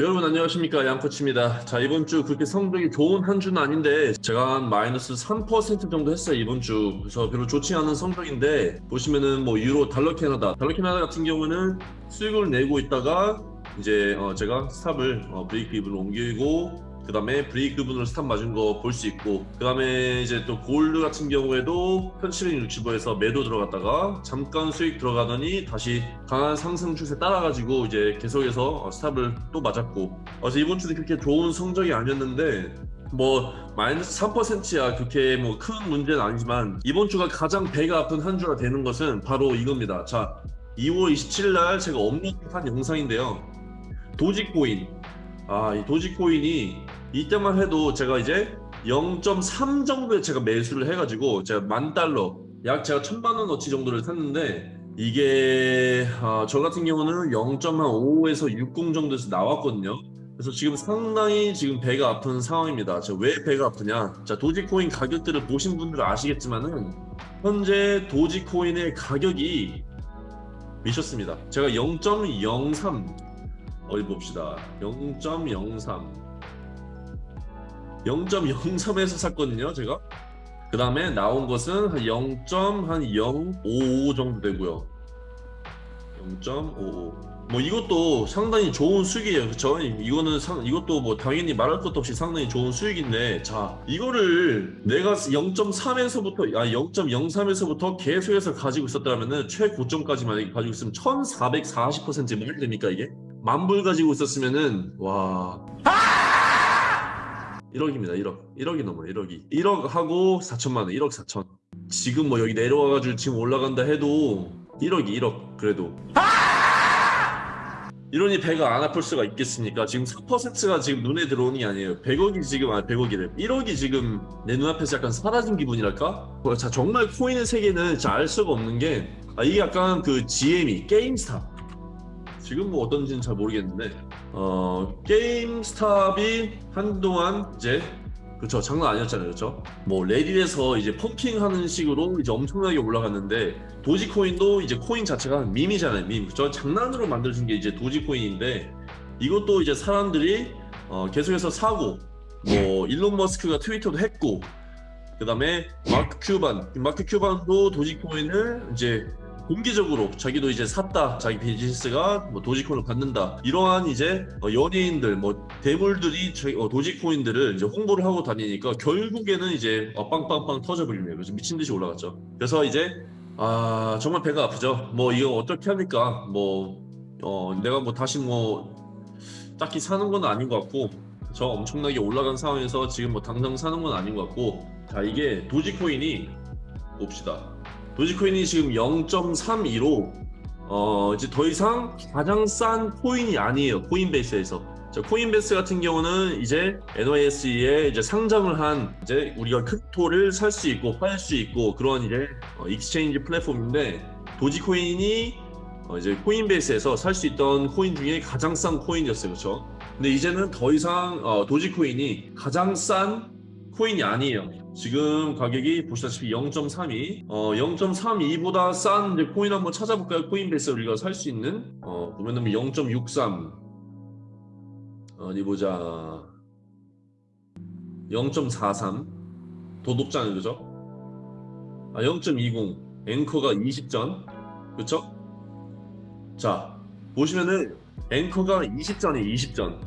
여러분 안녕하십니까? 양코치입니다. 자 이번 주 그렇게 성적이 좋은 한 주는 아닌데 제가 한 마이너스 3% 정도 했어요 이번 주. 그래서 별로 좋지 않은 성적인데 보시면은 뭐 유로 달러 캐나다. 달러 캐나다 같은 경우는 수익을 내고 있다가 이제 어 제가 stop을 어 break even으로 옮기고 그 다음에 break even으로 stop 맞은 거 볼 수 있고 그 다음에 이제 또 골드 같은 경우에도 1765에서 매도 들어갔다가 잠깐 수익 들어가더니 다시 강한 상승 추세 따라가지고 이제 계속해서 어, 스탑을 또 맞았고. 그래서 이번 주도 그렇게 좋은 성적이 아니었는데 뭐 마이너스 3%야 그렇게 뭐 큰 문제는 아니지만 이번 주가 가장 배가 아픈 한 주가 되는 것은 바로 이겁니다. 자 2월 27일 날 제가 업로드한 영상인데요. 도지코인. 아, 이 도지코인이 이때만 해도 제가 이제 0.3 정도에 제가 매수를 해가지고 제가 만 달러 약 제가 천만 원어치 정도를 샀는데 이게 아, 저 같은 경우는 0.5에서 60 정도에서 나왔거든요. 그래서 지금 상당히 지금 배가 아픈 상황입니다. 왜 배가 아프냐? 자 도지코인 가격들을 보신 분들은 아시겠지만 은 현재 도지코인의 가격이 미쳤습니다. 제가 0.03 어디 봅시다 0.03 0.03에서 샀거든요 제가. 그 다음에 나온 것은 한 0.055 정도 되고요. 0.55뭐 이것도 상당히 좋은 수익이에요. 그쵸? 이거는 상, 이것도 뭐 당연히 말할 것도 없이 상당히 좋은 수익인데 자 이거를 내가 0.3에서부터 아 0.03에서부터 계속해서 가지고 있었다면은 최고점까지만 가지고 있으면 1440% 말이 됩니까 이게. 만불 가지고 있었으면은 와 1억입니다 1억. 1억이 넘어요 1억이. 1억 하고 4천만 원 1억 4천. 지금 뭐 여기 내려와가지고 지금 올라간다 해도 1억이 1억 그래도. 이러니 배가 안 아플 수가 있겠습니까? 지금 4%가 지금 눈에 들어오는 게 아니에요. 100억이 지금 아 100억이래. 1억이 지금 내 눈앞에서 약간 사라진 기분이랄까? 자 정말 코인의 세계는 알 수가 없는 게 아, 이게 약간 그 GME 게임스타 지금 뭐 어떤지는 잘 모르겠는데 어 게임스탑이 한동안 이제 그렇죠 장난 아니었잖아요. 그렇죠 뭐 레딧에서 이제 펌핑하는 식으로 이제 엄청나게 올라갔는데 도지코인도 이제 코인 자체가 밈이잖아요 밈. 그렇죠 장난으로 만들어진 게 이제 도지코인인데 이것도 이제 사람들이 어 계속해서 사고 뭐 일론 머스크가 트위터도 했고 그 다음에 마크 큐반. 마크 큐반도 도지코인을 이제 공개적으로 자기도 이제 샀다 자기 비즈니스가 뭐 도지코인을 받는다 이러한 이제 어, 연예인들 뭐 대물들이 어, 도지코인들을 이제 홍보를 하고 다니니까 결국에는 이제 어, 빵빵빵 터져버리네요. 그래서 미친 듯이 올라갔죠. 그래서 이제 아 정말 배가 아프죠. 뭐 이거 어떻게 합니까? 뭐 어, 내가 뭐 다시 뭐 딱히 사는 건 아닌 것 같고 저 엄청나게 올라간 상황에서 지금 뭐 당장 사는 건 아닌 것 같고 자 이게 도지코인이 봅시다 도지코인이 지금 0.32로 어 이제 더 이상 가장 싼 코인이 아니에요 코인베이스에서. 자, 코인베이스 같은 경우는 이제 NYSE에 이제 상장을 한 이제 우리가 crypto를 살 수 있고 팔 수 있고 그런 이제 어, exchange 플랫폼인데 도지코인이 어, 이제 코인베이스에서 살 수 있던 코인 중에 가장 싼 코인이었어요. 그렇죠 근데 이제는 더 이상 어, 도지코인이 가장 싼 코인이 아니에요 지금 가격이 보시다시피 0.32 어, 0.32보다 싼 이제 코인 한번 찾아볼까요? 코인베이스 우리가 살 수 있는? 어, 보면은 0.63 어디 보자. 0.43더 높잖아요 그죠? 아, 0.20 앵커가 20전. 그쵸? 자 보시면은 앵커가 20전이 20전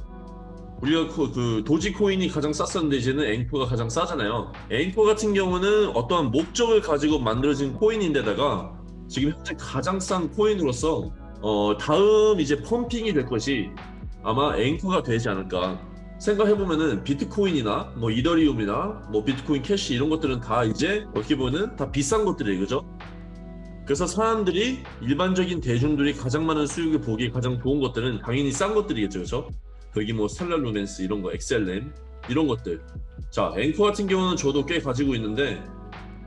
우리가 그, 그 도지코인이 가장 쌌었는데 이제는 앵커가 가장 싸잖아요. 앵커 같은 경우는 어떠한 목적을 가지고 만들어진 코인인데다가 지금 현재 가장 싼 코인으로서 어, 다음 이제 pumping이 될 것이 아마 앵커가 되지 않을까 생각해보면은 비트코인이나 뭐 이더리움이나 뭐 비트코인 캐시 이런 것들은 다 이제 어떻게 보면 다 비싼 것들이에요. 그죠? 그래서 사람들이 일반적인 대중들이 가장 많은 수익을 보기 가장 좋은 것들은 당연히 싼 것들이겠죠. 그죠 거기 뭐 스텔라 루멘스 이런 거 XLM 이런 것들. 자 앵커 같은 경우는 저도 꽤 가지고 있는데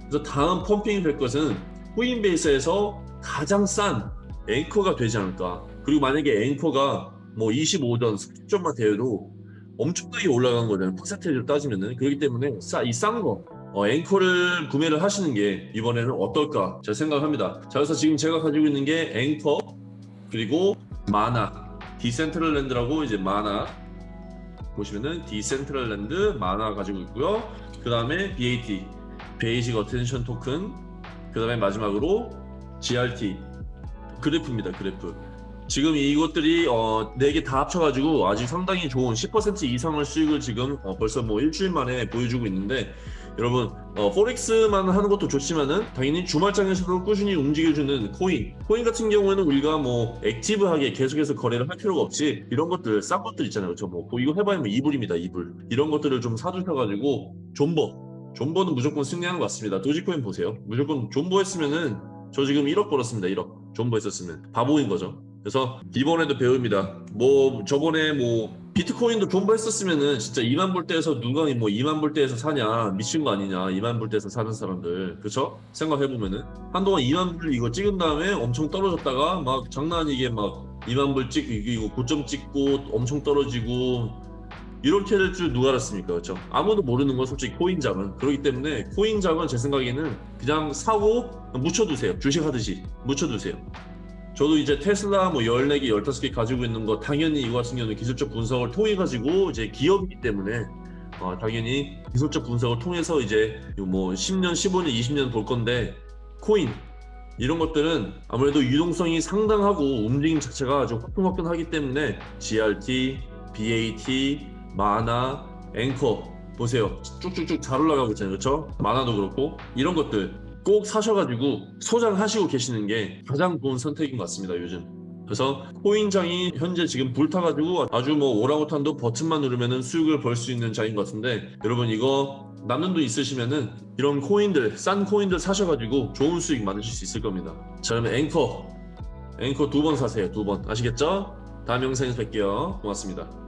그래서 다음 pumping이 될 것은 코인베이스에서 가장 싼 앵커가 되지 않을까. 그리고 만약에 앵커가 뭐 25전 10점만 되어도 엄청나게 올라간 거잖아요 percentage로 따지면은. 그렇기 때문에 이 싼 거 어, 앵커를 구매를 하시는 게 이번에는 어떨까 제가 생각합니다. 자 그래서 지금 제가 가지고 있는 게 앵커 그리고 마나 디센트럴랜드라고 이제 마나 보시면은 디센트럴랜드 마나 가지고 있고요. 그 다음에 BAT Basic Attention Token 그 다음에 마지막으로 GRT 그래프입니다 그래프 지금 이것들이 어, 4개 다 합쳐가지고 아직 상당히 좋은 10% 이상의 수익을 지금 어, 벌써 뭐 일주일 만에 보여주고 있는데 여러분 어, forex만 하는 것도 좋지만은 당연히 주말장에서도 꾸준히 움직여주는 코인. 코인 같은 경우에는 우리가 뭐 active하게 계속해서 거래를 할 필요가 없이 이런 것들 싼 것들 있잖아요. 그렇죠 뭐 이거 해봐야 뭐 2불입니다 2불. 이런 것들을 좀 사두셔가지고 존버. 존버는 무조건 승리하는 것 같습니다. 도지코인 보세요. 무조건 존버 했으면은 저 지금 1억 벌었습니다 1억. 존버 했었으면. 바보인 거죠. 그래서 이번에도 배웁니다. 뭐 저번에 뭐 비트코인도 존버 했었으면은 진짜 2만 불대에서 누가 뭐 2만 불대에서 사냐 미친 거 아니냐 2만 불대에서 사는 사람들. 그쵸? 생각해 보면은. 한동안 2만 불 이거 찍은 다음에 엄청 떨어졌다가 막 장난 아니게 막 2만 불 찍고 이거 고점 찍고 엄청 떨어지고 이렇게 될 줄 누가 알았습니까? 그렇죠? 아무도 모르는 건 솔직히 코인장은. 그렇기 때문에 코인장은 제 생각에는 그냥 사고 묻혀두세요. 주식 하듯이 묻혀두세요 저도 이제 테슬라 뭐 14개, 15개 가지고 있는 거 당연히 이거 같은 경우는 기술적 분석을 통해 가지고 이제 기업이기 때문에 어, 당연히 기술적 분석을 통해서 이제 뭐 10년, 15년, 20년 볼 건데 코인 이런 것들은 아무래도 유동성이 상당하고 움직임 자체가 아주 화끈화끈하기 때문에 GRT, BAT, 마나, 앵커 보세요. 쭉쭉쭉 잘 올라가고 있잖아요. 그렇죠? 마나도 그렇고. 이런 것들 꼭 사셔가지고 소장하시고 계시는 게 가장 좋은 선택인 것 같습니다 요즘. 그래서 코인장이 현재 지금 불타가지고 아주 뭐 오랑우탄도 버튼만 누르면은 수익을 벌 수 있는 장인 것 같은데 여러분 이거 남는 돈 있으시면은 이런 코인들 싼 코인들 사셔가지고 좋은 수익 많으실 수 있을 겁니다. 자 그러면 앵커. 앵커 두 번 사세요 두 번. 아시겠죠? 다음 영상에서 뵐게요. 고맙습니다